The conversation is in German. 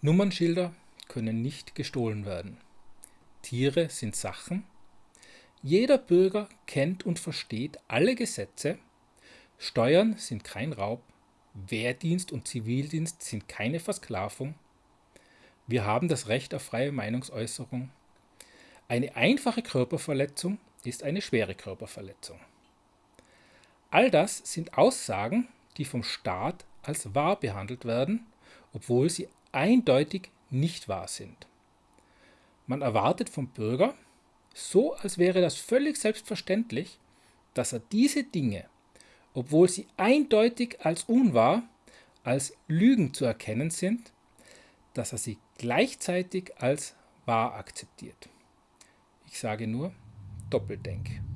Nummernschilder können nicht gestohlen werden. Tiere sind Sachen. Jeder Bürger kennt und versteht alle Gesetze. Steuern sind kein Raub. Wehrdienst und Zivildienst sind keine Versklavung. Wir haben das Recht auf freie Meinungsäußerung. Eine einfache Körperverletzung ist eine schwere Körperverletzung. All das sind Aussagen, die vom Staat als wahr behandelt werden, obwohl sie eindeutig nicht wahr sind. Man erwartet vom Bürger, so als wäre das völlig selbstverständlich, dass er diese Dinge, obwohl sie eindeutig als unwahr, als Lügen zu erkennen sind, dass er sie gleichzeitig als wahr akzeptiert. Ich sage nur Doppeldenk.